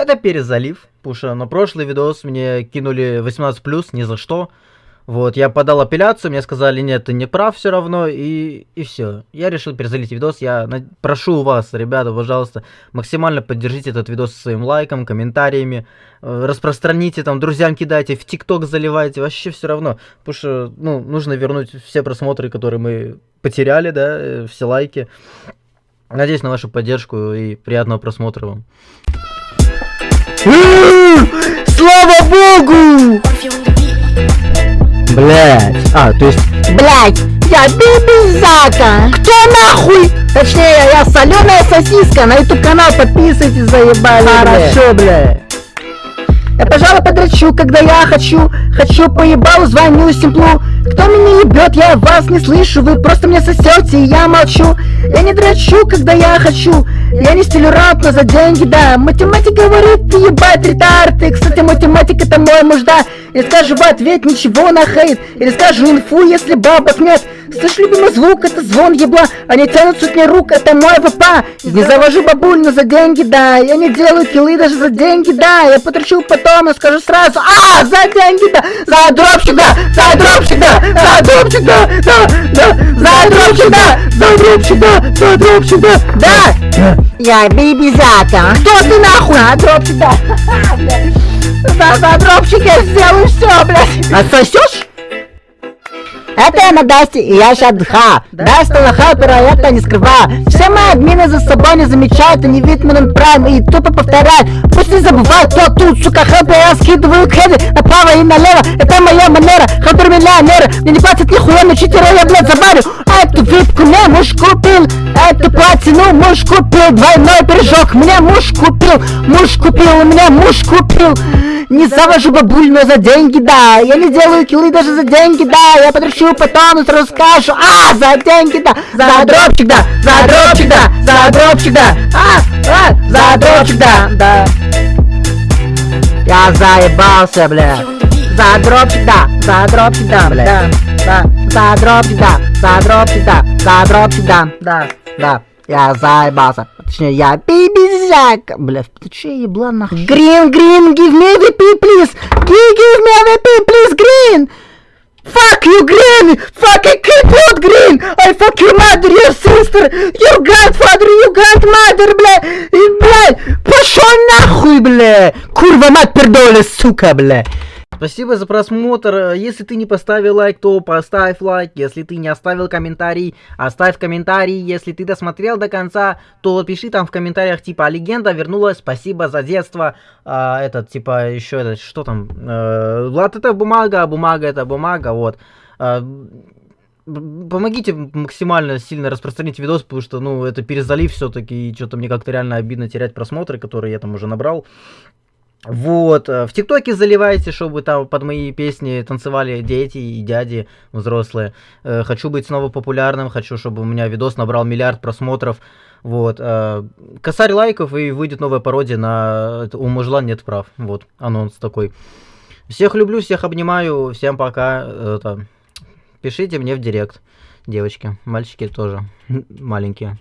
Это перезалив, потому что на прошлый видос мне кинули 18+, ни за что. Вот, я подал апелляцию, мне сказали, нет, ты не прав все равно, и, и все. Я решил перезалить видос, я на... прошу вас, ребята, пожалуйста, максимально поддержите этот видос своим лайком, комментариями, э, распространите там, друзьям кидайте, в ТикТок заливайте, вообще все равно, потому что, ну, нужно вернуть все просмотры, которые мы потеряли, да, э, все лайки. Надеюсь на вашу поддержку и приятного просмотра вам. Слава богу! Блять. А, то есть... Блять, я бибизака! Кто нахуй? Точнее, я соленая сосиска. На YouTube канал подписывайтесь, заебали. Хорошо, блядь. Я, пожалуй, подрачу, когда я хочу Хочу поебалу, звоню симплу. Кто меня ебет, я вас не слышу Вы просто мне сосете, и я молчу. Я не драчу, когда я хочу Я не стилю рэп, но за деньги, да. Математик говорит, ты ебать ретард. Кстати, математик это мой муж, да Или скажу в ответ ничего на хейт Или скажу инфу, если бабок нет Слышь, любимый звук, это звон ебла. Они тянут сотни рук, это мой ВП Не завожу бабуль, но за деньги, да Я не делаю киллы даже за деньги, да Я потрачу потом, я скажу сразу А, за деньги, да За дропчик, да За дропчик, да За дропчик, да Да, да За дропчик, да За дропчик, да За дропчик, да Да. Я бибизака Кто ты нахуй? За дропчик, да За, за дропчик я сделаю все, блядь Отсосешь? Это я на Дасте, и я сейчас дха. Даста лоха, это не скрываю. Все мои админы за собой не замечают, они Витман Прайм и тупо повторяют. Пусть не забывают, кто тут, сука, хэппи, я скидываю хеды направо и налево. Это моя манера, хантер миллионера. Мне не платят нихуя, но читера я, блядь, забарю. Муж купил, эту платину муж купил. Двойной пирожок мне муж купил, муж купил, меня муж купил. Не завожу бабуль, но за деньги, да. Я не делаю киллы даже за деньги, да. Я подращу потом сразу скажу. А, за деньги, да. За дропчик, да. За дропчик, да. За дропчик, да. А, а, за дропчик, да. Да. Я заебался, бля. За дропчик, да. За дропчик, да, бля. Да. За дропчик, да. За дропчик, да. За дропчик, да. Да, да. Я заебался. Точнее, я бибизяк. Бля, ты че ебла нахуй? Green, green, give me VP, please. Give, give me VP, please, green. Fuck you, green! Fuck, I can't put green! I fuck your mother, your sister, your grandfather, your grandmother, бля! И, бля, пошел нахуй, бля! Курва мать пердоля, сука, бля! Спасибо за просмотр. Если ты не поставил лайк, то поставь лайк. Если ты не оставил комментарий, оставь комментарий. Если ты досмотрел до конца, то пиши там в комментариях типа «А легенда вернулась, спасибо за детство. А, этот типа еще этот что там? Э, Влад это бумага, а бумага это бумага, вот. А, помогите максимально сильно распространить видос, потому что, ну, это перезалив все-таки, и что-то мне как-то реально обидно терять просмотры, которые я там уже набрал. Вот, э, в ТикТоке заливайте, чтобы там под мои песни танцевали дети и дяди взрослые. Э, хочу быть снова популярным, хочу, чтобы у меня видос набрал миллиард просмотров. Вот, э, косарь лайков и выйдет новая пародия на «У мужла нет прав». Вот, анонс такой. Всех люблю, всех обнимаю, всем пока. Это, пишите мне в директ, девочки, мальчики тоже маленькие.